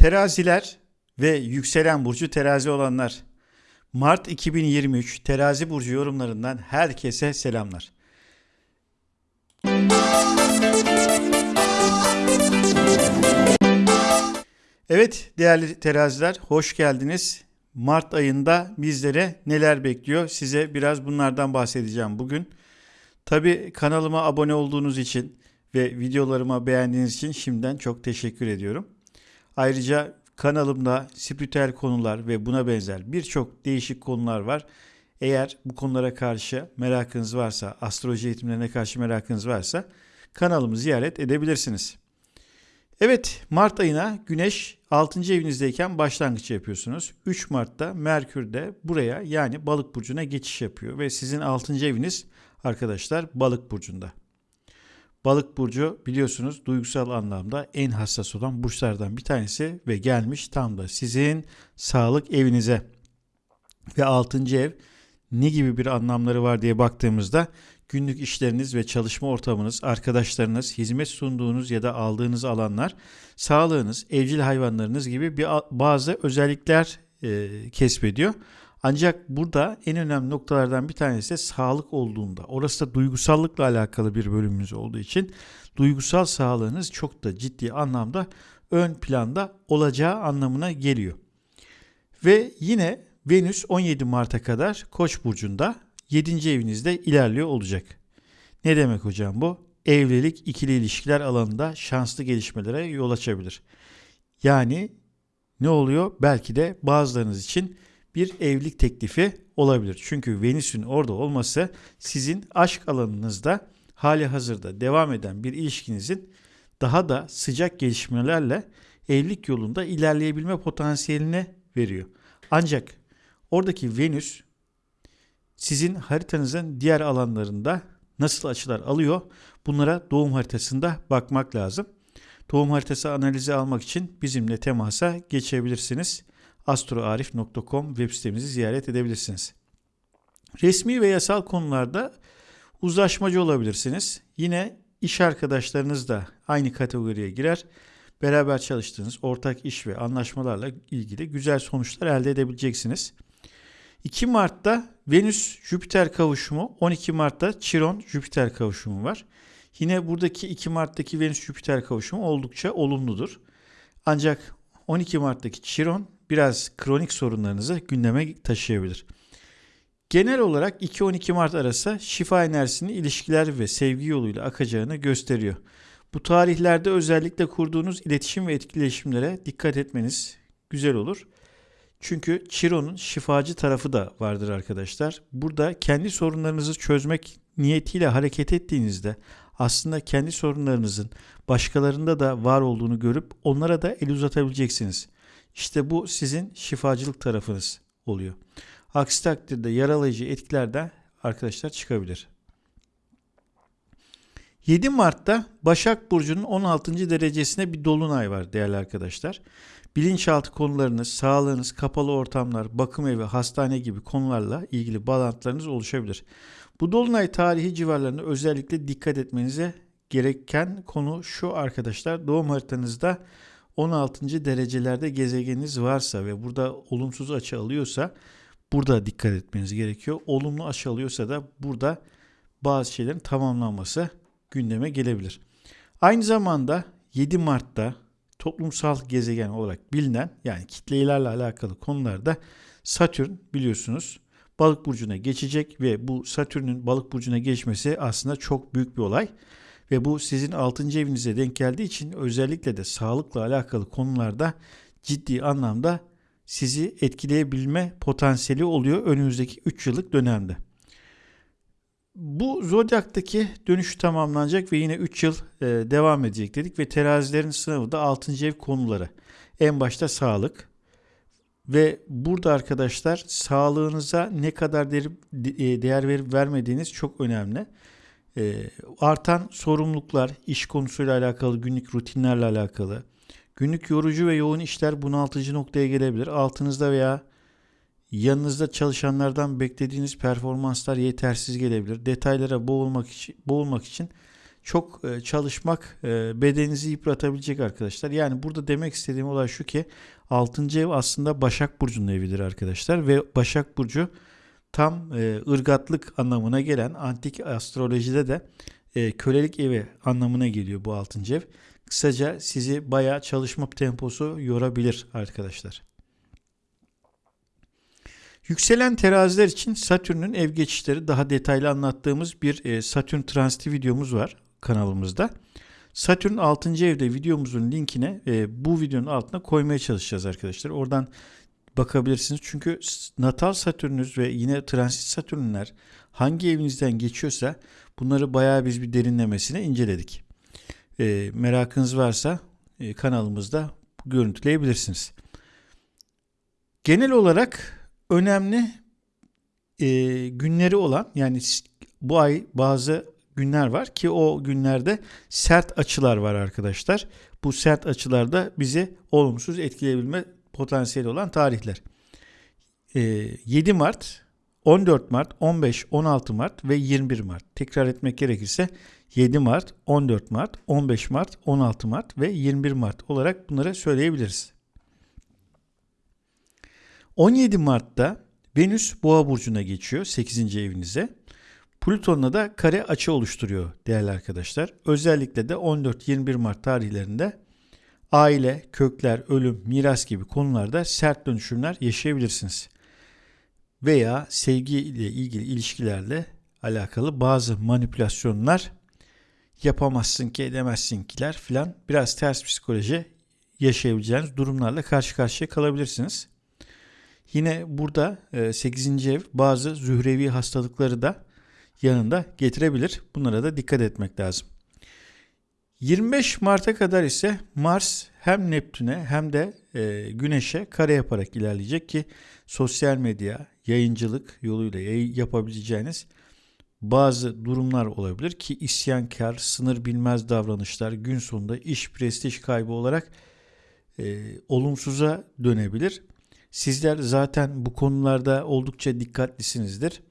Teraziler ve yükselen burcu terazi olanlar. Mart 2023 terazi burcu yorumlarından herkese selamlar. Evet değerli teraziler hoş geldiniz. Mart ayında bizlere neler bekliyor size biraz bunlardan bahsedeceğim bugün. Tabi kanalıma abone olduğunuz için ve videolarıma beğendiğiniz için şimdiden çok teşekkür ediyorum. Ayrıca kanalımda spiritüel konular ve buna benzer birçok değişik konular var. Eğer bu konulara karşı merakınız varsa, astroloji eğitimlerine karşı merakınız varsa kanalımı ziyaret edebilirsiniz. Evet, Mart ayına Güneş 6. evinizdeyken başlangıç yapıyorsunuz. 3 Mart'ta Merkür de buraya yani Balık burcuna geçiş yapıyor ve sizin 6. eviniz arkadaşlar Balık burcunda. Balık burcu biliyorsunuz duygusal anlamda en hassas olan burçlardan bir tanesi ve gelmiş tam da sizin sağlık evinize. Ve 6. ev ne gibi bir anlamları var diye baktığımızda günlük işleriniz ve çalışma ortamınız, arkadaşlarınız, hizmet sunduğunuz ya da aldığınız alanlar, sağlığınız, evcil hayvanlarınız gibi bir bazı özellikler e, kesbediyor. Ancak burada en önemli noktalardan bir tanesi de sağlık olduğunda. Orası da duygusallıkla alakalı bir bölümümüz olduğu için duygusal sağlığınız çok da ciddi anlamda ön planda olacağı anlamına geliyor. Ve yine Venüs 17 Mart'a kadar Koç burcunda 7. evinizde ilerliyor olacak. Ne demek hocam bu? Evlilik, ikili ilişkiler alanında şanslı gelişmelere yol açabilir. Yani ne oluyor? Belki de bazılarınız için bir evlilik teklifi olabilir. Çünkü Venüs'ün orada olması sizin aşk alanınızda hali hazırda devam eden bir ilişkinizin daha da sıcak gelişmelerle evlilik yolunda ilerleyebilme potansiyeline veriyor. Ancak oradaki Venüs sizin haritanızın diğer alanlarında nasıl açılar alıyor? Bunlara doğum haritasında bakmak lazım. Doğum haritası analizi almak için bizimle temasa geçebilirsiniz astroarif.com web sitemizi ziyaret edebilirsiniz. Resmi ve yasal konularda uzlaşmacı olabilirsiniz. Yine iş arkadaşlarınız da aynı kategoriye girer. Beraber çalıştığınız ortak iş ve anlaşmalarla ilgili güzel sonuçlar elde edebileceksiniz. 2 Mart'ta Venüs-Jüpiter kavuşumu, 12 Mart'ta Chiron-Jüpiter kavuşumu var. Yine buradaki 2 Mart'taki Venüs-Jüpiter kavuşumu oldukça olumludur. Ancak 12 Mart'taki Chiron biraz kronik sorunlarınızı gündeme taşıyabilir. Genel olarak 2-12 Mart arası şifa enerjisinin ilişkiler ve sevgi yoluyla akacağını gösteriyor. Bu tarihlerde özellikle kurduğunuz iletişim ve etkileşimlere dikkat etmeniz güzel olur. Çünkü Chiron'un şifacı tarafı da vardır arkadaşlar. Burada kendi sorunlarınızı çözmek niyetiyle hareket ettiğinizde aslında kendi sorunlarınızın başkalarında da var olduğunu görüp onlara da el uzatabileceksiniz. İşte bu sizin şifacılık tarafınız oluyor. Aksi takdirde yaralayıcı etkiler de arkadaşlar çıkabilir. 7 Mart'ta Başak Burcu'nun 16. derecesine bir dolunay var değerli arkadaşlar. Bilinçaltı konularınız, sağlığınız, kapalı ortamlar, bakım evi, hastane gibi konularla ilgili bağlantılarınız oluşabilir. Bu dolunay tarihi civarlarında özellikle dikkat etmenize gereken konu şu arkadaşlar. Doğum haritanızda 16. derecelerde gezegeniniz varsa ve burada olumsuz açı alıyorsa burada dikkat etmeniz gerekiyor. Olumlu açı alıyorsa da burada bazı şeylerin tamamlanması gündeme gelebilir. Aynı zamanda 7 Mart'ta toplumsal gezegen olarak bilinen yani kitlelerle alakalı konularda Satürn biliyorsunuz balık burcuna geçecek ve bu Satürn'ün balık burcuna geçmesi aslında çok büyük bir olay. Ve bu sizin 6. evinize denk geldiği için özellikle de sağlıkla alakalı konularda ciddi anlamda sizi etkileyebilme potansiyeli oluyor önümüzdeki 3 yıllık dönemde. Bu zodyaktaki dönüş tamamlanacak ve yine 3 yıl e, devam edecek dedik ve terazilerin sınavı da 6. ev konuları. En başta sağlık ve burada arkadaşlar sağlığınıza ne kadar değer, e, değer verip vermediğiniz çok önemli. E, artan sorumluluklar, iş konusuyla alakalı, günlük rutinlerle alakalı, günlük yorucu ve yoğun işler bunaltıcı noktaya gelebilir. Altınızda veya yanınızda çalışanlardan beklediğiniz performanslar yetersiz gelebilir. Detaylara boğulmak için, boğulmak için çok e, çalışmak e, bedeninizi yıpratabilecek arkadaşlar. Yani burada demek istediğim olay şu ki 6. ev aslında Başak Burcu'nun evidir arkadaşlar ve Başak Burcu tam e, ırgatlık anlamına gelen antik astrolojide de kölelik evi anlamına geliyor bu 6. ev. Kısaca sizi bayağı çalışma temposu yorabilir arkadaşlar. Yükselen teraziler için Satürn'ün ev geçişleri daha detaylı anlattığımız bir Satürn transiti videomuz var kanalımızda. Satürn 6. evde videomuzun linkine e, bu videonun altına koymaya çalışacağız arkadaşlar. Oradan bakabilirsiniz. Çünkü natal Satürnünüz ve yine transit Satürnler hangi evinizden geçiyorsa bunları bayağı biz bir derinlemesine inceledik. E, merakınız varsa e, kanalımızda görüntüleyebilirsiniz. Genel olarak önemli e, günleri olan yani bu ay bazı günler var ki o günlerde sert açılar var arkadaşlar. Bu sert açılarda bizi olumsuz etkileyebilme potansiyeli olan tarihler. 7 Mart, 14 Mart, 15, 16 Mart ve 21 Mart. Tekrar etmek gerekirse 7 Mart, 14 Mart, 15 Mart, 16 Mart ve 21 Mart olarak bunları söyleyebiliriz. 17 Mart'ta Venüs Boğa burcuna geçiyor 8. evinize. Plüton'la da kare açı oluşturuyor değerli arkadaşlar. Özellikle de 14-21 Mart tarihlerinde aile, kökler, ölüm, miras gibi konularda sert dönüşümler yaşayabilirsiniz. Veya sevgi ile ilgili ilişkilerle alakalı bazı manipülasyonlar yapamazsın ki edemezsin kiler filan biraz ters psikoloji yaşayabileceğiniz durumlarla karşı karşıya kalabilirsiniz. Yine burada 8. E, ev bazı zührevi hastalıkları da yanında getirebilir. Bunlara da dikkat etmek lazım. 25 Mart'a kadar ise Mars hem Neptün'e hem de e, Güneş'e kare yaparak ilerleyecek ki sosyal medya, yayıncılık yoluyla yapabileceğiniz bazı durumlar olabilir ki isyankar, sınır bilmez davranışlar gün sonunda iş prestij kaybı olarak e, olumsuza dönebilir. Sizler zaten bu konularda oldukça dikkatlisinizdir.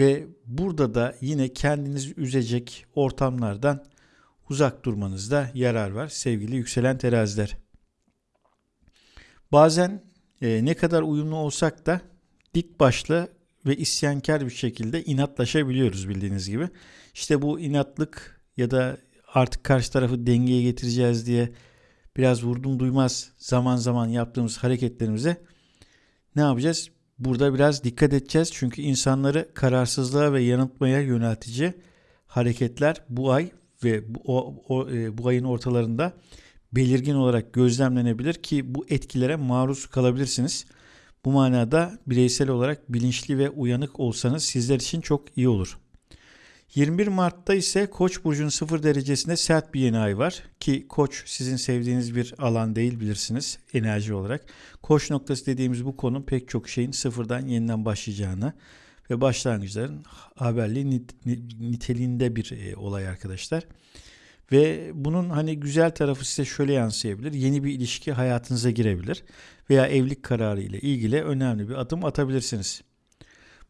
Ve burada da yine kendinizi üzecek ortamlardan uzak durmanızda yarar var sevgili yükselen teraziler. Bazen e, ne kadar uyumlu olsak da dik başlı ve isyankar bir şekilde inatlaşabiliyoruz bildiğiniz gibi. İşte bu inatlık ya da artık karşı tarafı dengeye getireceğiz diye biraz vurdum duymaz zaman zaman yaptığımız hareketlerimize ne yapacağız? Burada biraz dikkat edeceğiz çünkü insanları kararsızlığa ve yanıltmaya yöneltici hareketler bu ay ve bu, o, o, e, bu ayın ortalarında belirgin olarak gözlemlenebilir ki bu etkilere maruz kalabilirsiniz. Bu manada bireysel olarak bilinçli ve uyanık olsanız sizler için çok iyi olur. 21 Mart'ta ise Koç burcunun 0 derecesinde sert bir yeni ay var ki Koç sizin sevdiğiniz bir alan değil bilirsiniz enerji olarak. Koç noktası dediğimiz bu konu pek çok şeyin sıfırdan yeniden başlayacağını ve başlangıçların haberli nit, niteliğinde bir e, olay arkadaşlar. Ve bunun hani güzel tarafı size şöyle yansıyabilir. Yeni bir ilişki hayatınıza girebilir veya evlilik kararı ile ilgili önemli bir adım atabilirsiniz.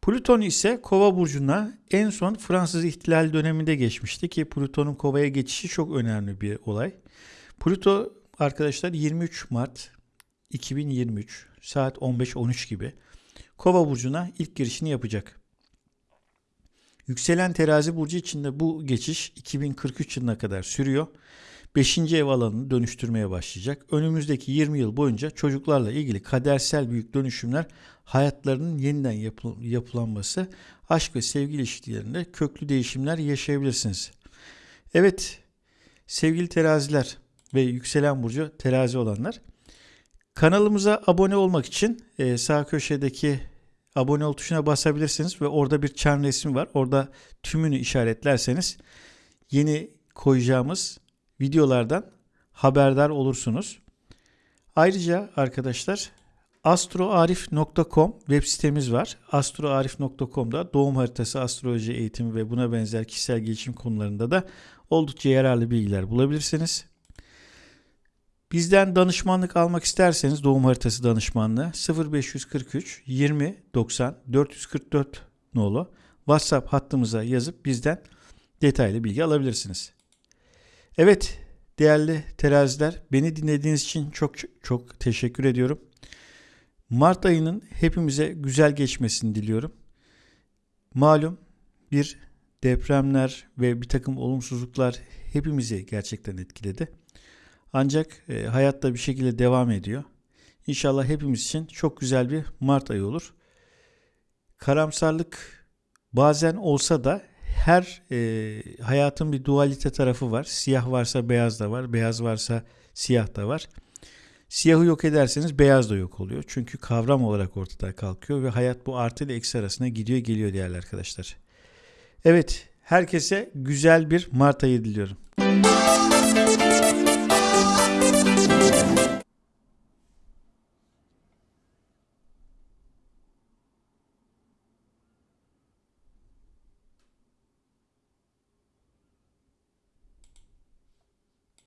Plüton ise Kova burcuna en son Fransız ihtilal döneminde geçmişti ki Plüton'un Kova'ya geçişi çok önemli bir olay. Plüto arkadaşlar 23 Mart 2023 saat 15-13 gibi Kova burcuna ilk girişini yapacak. Yükselen terazi burcu içinde bu geçiş 2043 yılına kadar sürüyor. 5. ev alanını dönüştürmeye başlayacak. Önümüzdeki 20 yıl boyunca çocuklarla ilgili kadersel büyük dönüşümler hayatlarının yeniden yapıl- yapılanması, aşk ve sevgi ilişkilerinde köklü değişimler yaşayabilirsiniz. Evet, sevgili teraziler ve yükselen burcu terazi olanlar, kanalımıza abone olmak için e, sağ köşedeki abone ol tuşuna basabilirsiniz ve orada bir çan resmi var. Orada tümünü işaretlerseniz yeni koyacağımız videolardan haberdar olursunuz. Ayrıca arkadaşlar astroarif.com web sitemiz var. astroarif.com'da doğum haritası, astroloji eğitimi ve buna benzer kişisel gelişim konularında da oldukça yararlı bilgiler bulabilirsiniz. Bizden danışmanlık almak isterseniz doğum haritası danışmanlığı 0543 20 90 444 nolu WhatsApp hattımıza yazıp bizden detaylı bilgi alabilirsiniz. Evet değerli teraziler beni dinlediğiniz için çok çok teşekkür ediyorum. Mart ayının hepimize güzel geçmesini diliyorum. Malum bir depremler ve bir takım olumsuzluklar hepimizi gerçekten etkiledi. Ancak e, hayatta bir şekilde devam ediyor. İnşallah hepimiz için çok güzel bir Mart ayı olur. Karamsarlık bazen olsa da her e, hayatın bir dualite tarafı var. Siyah varsa beyaz da var, beyaz varsa siyah da var. Siyahı yok ederseniz beyaz da yok oluyor. Çünkü kavram olarak ortada kalkıyor ve hayat bu artı ile eksi arasında gidiyor geliyor değerli arkadaşlar. Evet, herkese güzel bir Mart ayı diliyorum.